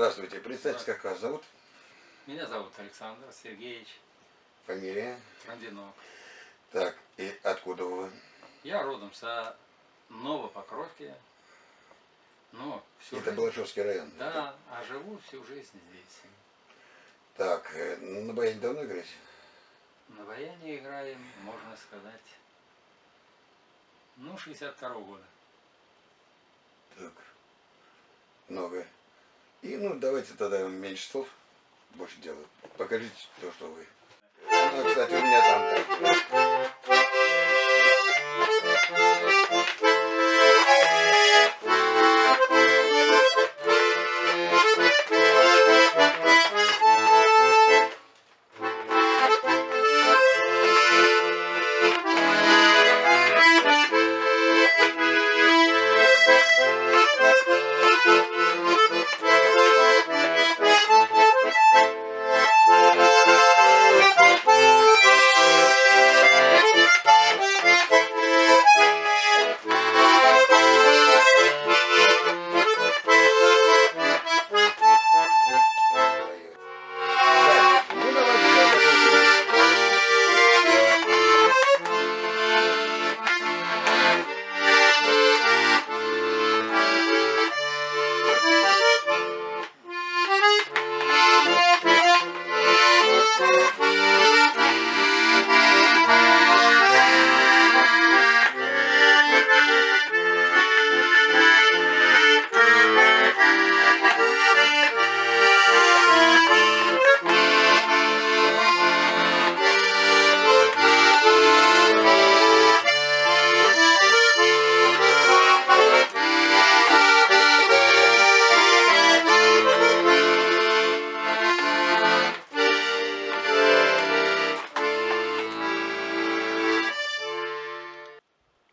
Здравствуйте, представьте, как вас зовут? Меня зовут Александр Сергеевич Фамилия? Трандинок. Так, и откуда вы? Я родом со Новопокровки. Но всю Это жизнь... Балашовский район. Да, а живу всю жизнь здесь. Так, э, на баяне давно играете? На баяне играем, можно сказать, ну, 62 -го года. Так, много. И, ну, давайте тогда меньше слов, больше дела. Покажите то, что вы. Ну, кстати, у меня там... Так,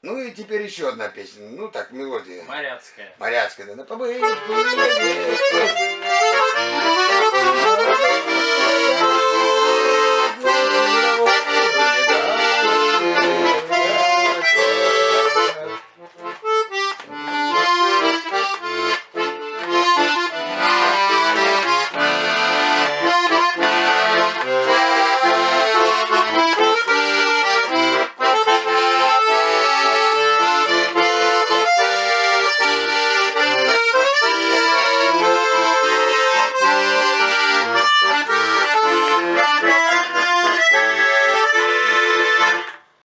Ну и теперь еще одна песня. Ну так, мелодия. Моряцкая. Моряцкая, да, побыть, побыть.